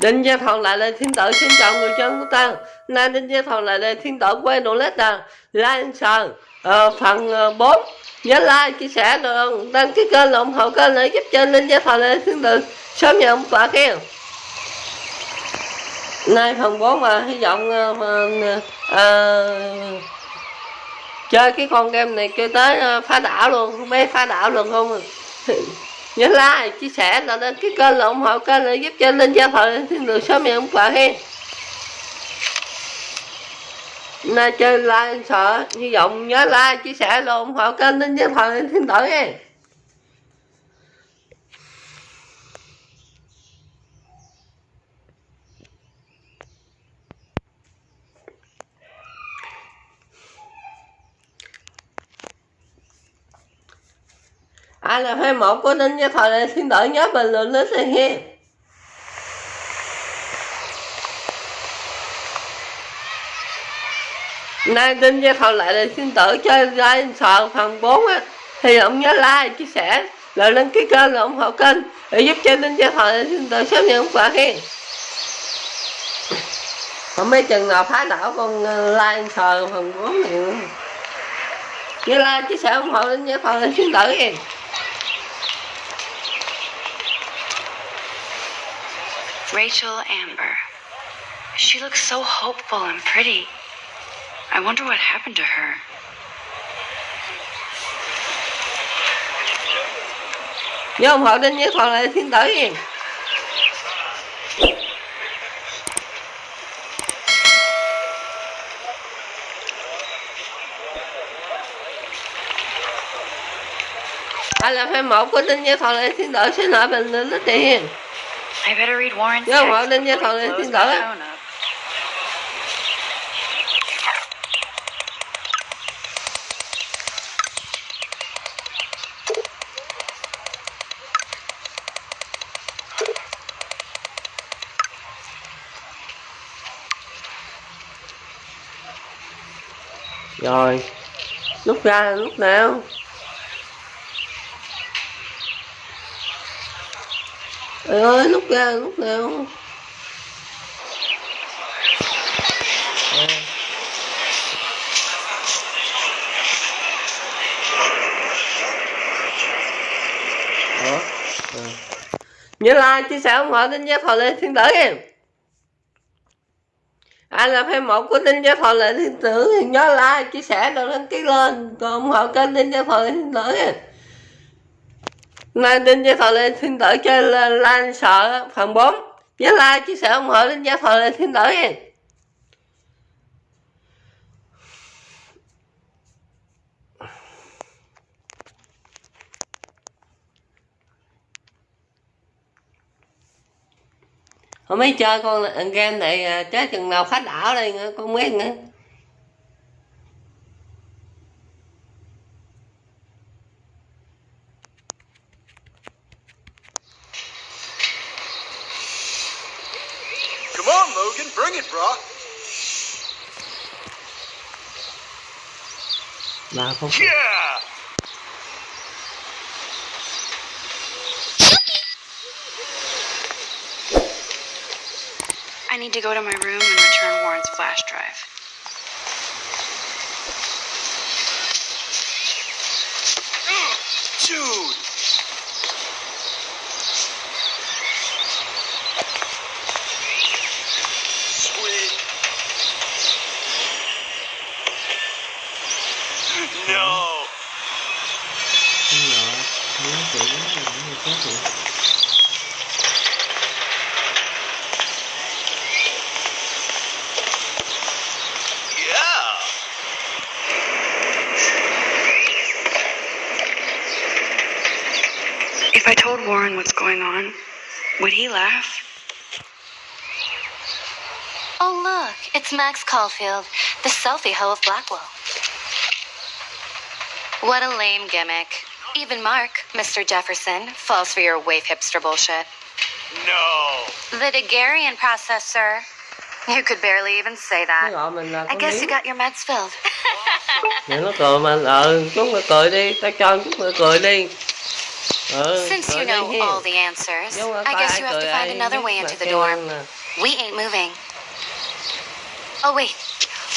Đinh Gia Thọ lại đây thiên tử xin chào người dân của ta. Nay Đinh Gia Thọ lại đây thiên tử quay đồ lết à Like sờ uh, phần ờ, uh, 4 Nhớ like, chia sẻ, rồi ờ, đăng ký kênh, ủng hộ kênh để giúp cho Đinh Gia Thọ lại thiên tử Sớm nhận quả khen. Nay phần 4 mà hy vọng uh, uh, uh, chơi cái con game này kêu tới uh, phá đảo luôn. Mấy phá đảo luôn không à? nhớ like, chia sẻ là lên cái kênh là ủng hộ kênh để giúp cho linh gia thọ thiên đường sớm nhận quà hen nay chơi like, sợ, hy vọng nhớ like, chia sẻ, là ủng hộ kênh linh gia thọ thiên tử hen ai là fan một của Ninh Gia Thời này xin đợi nhớ bình luận lên đây nghe nay Ninh Gia Thời lại là xin tự chơi like sợ phần 4 á. Thì ông nhớ like, chia sẻ, rồi đăng ký kênh rồi ủng hộ kênh để giúp cho Ninh Gia Thời xin tự sớm nhận quà hen không mấy chừng nào phá đảo con ờ, like sờ phần 4 này nữa. Nhớ like, chia sẻ, ủng hộ Ninh Gia Thời xin tự kìa Rachel Amber. She looks so hopeful and pretty. I wonder what happened to her. Nhớ ủng hộ Đinh Nhớ Thọ lại thiên tử hiền Ai là fan một của Đinh Nhớ Thọ I better read Warren's Nhớ ủng hộ text lại close thiên the tử phone up. Rồi. Lúc ra là lúc nào Trời ơi lúc ra lúc nào À. Đó. À. Nhớ like, chia sẻ ủng hộ tin giác thọ lê thiên tử em ai là fan một của tin giác thọ lê thiên tử thì nhớ like, chia sẻ rồi đăng ký lên còn ủng hộ kênh tin giác thọ lê thiên tử em Mang tin gia thọ lê xin lỗi chơi lên lan sợ phần 4 nhớ like, chia sẻ ủng hộ tin gia thọ lê xin lỗi nha Hôm ấy chơi con game này à, chết chừng nào khách đảo đây con biết nữa. Bring it, brah. Ba phút. Yeah! I need to go to my room and return Warren's flash drive. Dude! Sweet. No! Con nhỏ, nó chỉ nó như thế thì Yeah! If I told Warren what's going on, would he laugh? Oh, look, it's Max Caulfield, the selfie hoe of Blackwell. What a lame gimmick. Even Mark, Mr. Jefferson, falls for your wave hipster bullshit. No! The Daguerrean process, sir. You could barely even say that. gọi mình là I con guess you got your meds filled. Mẹ nó cười mà ờ chúng mày cười đi, tao cho chúng mày cười đi. Ừ, Since you know hiền. all the answers, I guess you have to find another way into the dorm. We ain't moving. Oh, wait.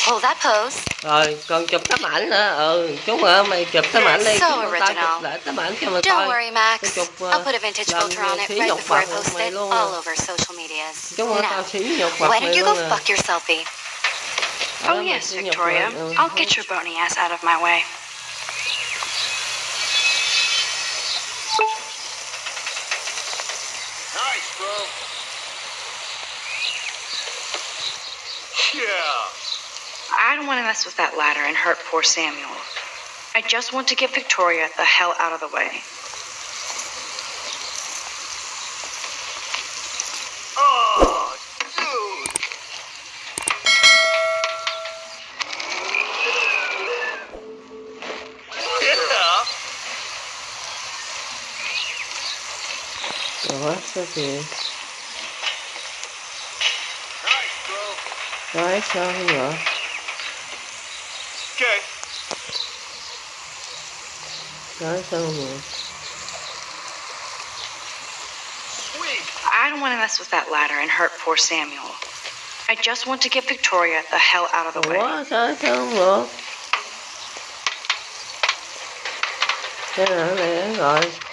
Hold that pose. rồi còn chụp tấm ảnh nữa ừ chú ơi mày chụp tấm ảnh đi So chúng tao original. chụp lại tấm ảnh cho mày Don't coi worry, Max. Chụp, uh, I'll put a vintage làm filter on it right before I post it all over social medias. chúng ơi tao Now, xí nhục mặt why don't you go fuck your selfie? Oh, yes, Victoria. mặt, ừ. I'll get your bony ass out of my way. Yeah. I don't want to mess with that ladder and hurt poor Samuel. I just want to get Victoria the hell out of the way. once again. Nice, how you are. Okay. Nice, how you. I don't want to mess with that ladder and hurt poor Samuel. I just want to get Victoria the hell out of the way. What? I don't know. Yeah, there, guys.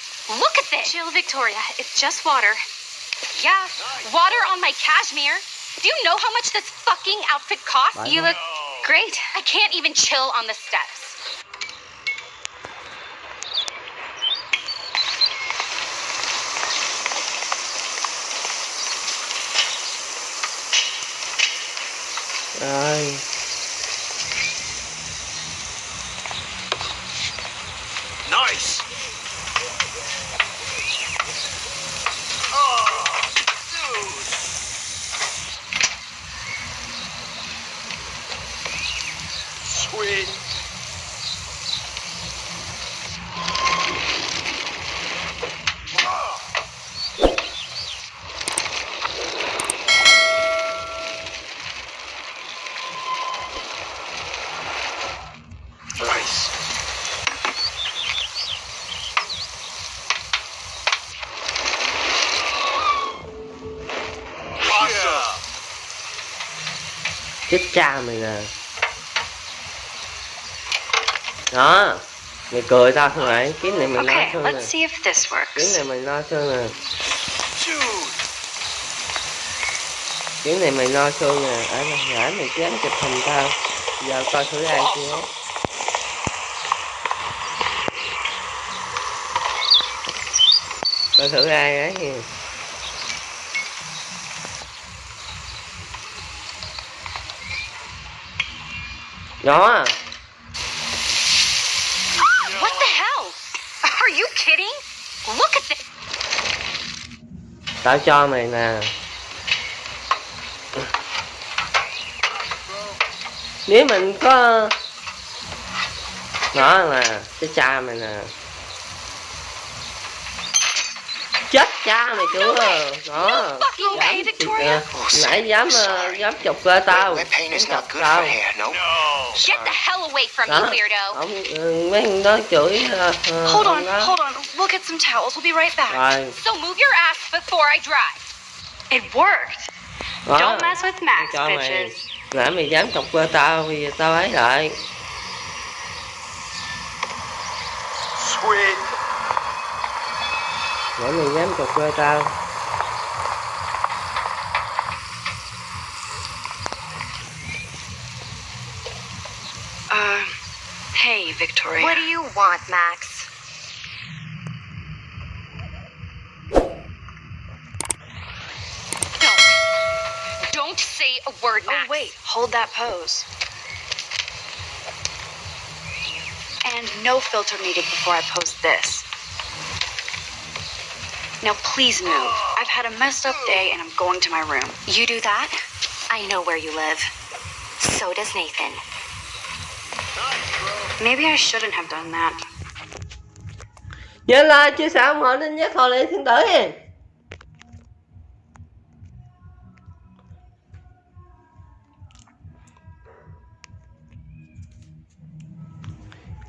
Look at this. Chill, Victoria. It's just water. Yeah, water on my cashmere. Do you know how much this fucking outfit costs? Bye, You bye. look great. I can't even chill on the steps. Rồi quên Nice. Chết cha mày nè đó. Mày cười tao không phải Kiếm này lo Okay, nè let's see if this Kiếm works. này mày lo sơn nè. Kiếm này mày lo sơn nè. Ở nãy mày dám chụp hình tao. Giờ coi thử ai kia. Coi thử ai ấy kìa. Đó Look at this. Tao cho mày nè Nếu mình có Đó nè Cái cha mày nè Chết cha mày chưa Đó okay, Dám- Victoria? ờ, Nãy dám ờ, dám chụp cơ tao chọc good tao. for hair. No. No. Get the hell away from Đó. Ông ừ, mấy thằng đó chửi ờ, ờ, Hold on, hold on. We'll get some towels. We'll be right back. Rồi So move your ass before I drive. It worked. đó Don't mess with Max, cho mày bitches. nãy mày dám chọc cơ tao bây giờ tao ấy lại Sweet. Nãy mày dám chọc cơ tao Uh, hey, Victoria. What do you want, Max? Don't. Don't say a word, Max. Oh, wait. Hold that pose. And and no filter needed before I post this. Now, please move. I've had a messed up day, and I'm going to my room. You do that? I know where you live. So does Nathan. Maybe I shouldn't have done that. nhớ like, chia sẻ ủng hộ đến giác thọ lệ thiên tử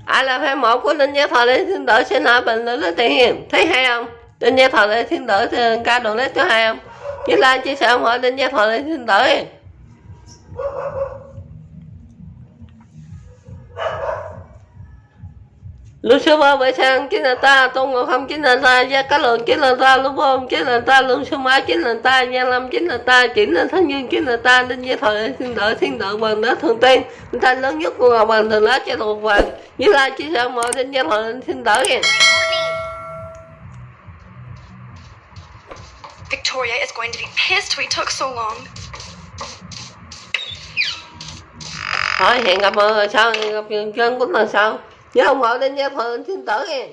ai là fan một của linh giáo thọ lệ xin đỡ xin hỏi bình luận lên tiền thấy hay không linh gia thọ lệ thiên tử thì ca đồ nét cho hai không? Nhớ like chia sẻ ủng hộ Linh Gia thọ lệ thiên tử. Nha Lucifer bởi sang chính là ta, Tôn Ngộ Không chính là ta, Gia Cá Lượng chính là ta, lúc Vô chính là ta, Lương Sư Mã chính là ta, gia Lâm chính là ta, chính là Thánh Dương chính là ta, Đinh Gia Thời thiên đợi thiên đợi bằng đất thường tiên, thanh lớn nhất của Ngọc bằng thường lá cho thuộc vàng, như lai chia sẻ mọi Đinh Gia Thời thiên đợi kìa Victoria is going to be pissed we took so long. Thôi hẹn gặp mọi người sau, hẹn gặp chân của lần sau. Nhớ ủng hộ đến Gia Thời xin tử nha.